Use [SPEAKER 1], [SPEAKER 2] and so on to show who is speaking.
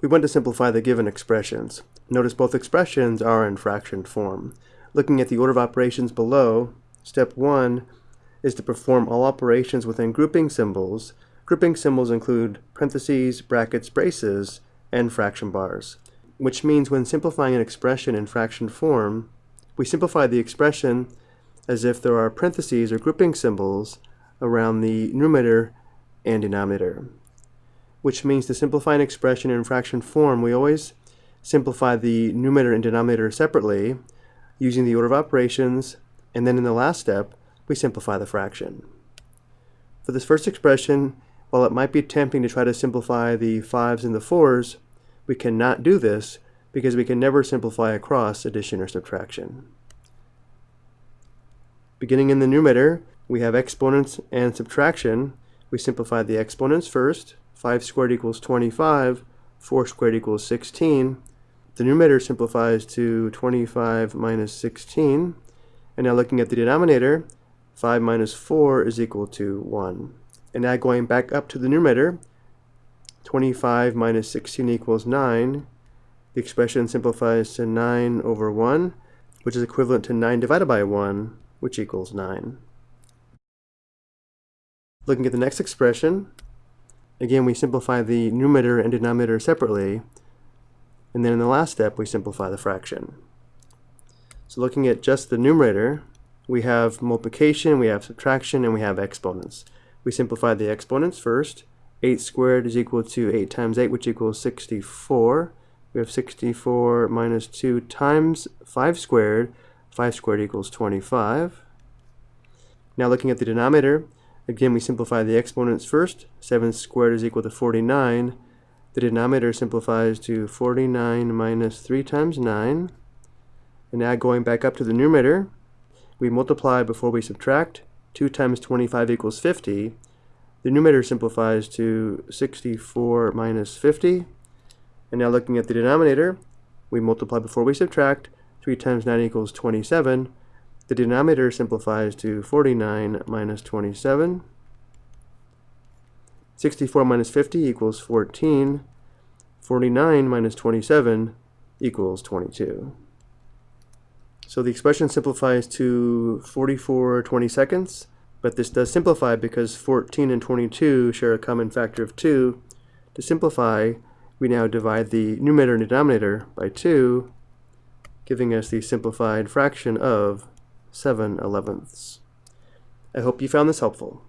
[SPEAKER 1] We want to simplify the given expressions. Notice both expressions are in fraction form. Looking at the order of operations below, step 1 is to perform all operations within grouping symbols. Grouping symbols include parentheses, brackets, braces, and fraction bars, which means when simplifying an expression in fraction form, we simplify the expression as if there are parentheses or grouping symbols around the numerator and denominator, which means to simplify an expression in fraction form, we always simplify the numerator and denominator separately using the order of operations, and then in the last step, we simplify the fraction. For this first expression, while it might be tempting to try to simplify the 5s and the 4s, we cannot do this because we can never simplify across addition or subtraction. Beginning in the numerator, we have exponents and subtraction. We simplify the exponents first. 5 squared equals 25, 4 squared equals 16. The numerator simplifies to 25 minus 16. And now looking at the denominator, 5 minus 4 is equal to 1. And now going back up to the numerator, 25 minus 16 equals 9. The expression simplifies to 9 over 1, which is equivalent to 9 divided by 1, which equals 9. Looking at the next expression, again we simplify the numerator and denominator separately, and then in the last step we simplify the fraction. So looking at just the numerator, we have multiplication, we have subtraction, and we have exponents. We simplify the exponents first. 8 squared is equal to 8 times 8, which equals 64. We have 64 minus 2 times 5 squared. 5 squared equals 25. Now looking at the denominator, again we simplify the exponents first. 7 squared is equal to 49. The denominator simplifies to 49 minus 3 times 9. And now going back up to the numerator, we multiply before we subtract. 2 times 25 equals 50. The numerator simplifies to 64 minus 50. And now looking at the denominator, we multiply before we subtract. 3 times 9 equals 27. The denominator simplifies to 49 minus 27. 64 minus 50 equals 14. 49 minus 27 equals 22. So the expression simplifies to 44 20 seconds, but this does simplify because 14 and 22 share a common factor of 2. To simplify, we now divide the numerator and denominator by 2, giving us the simplified fraction of 7 elevenths. I hope you found this helpful.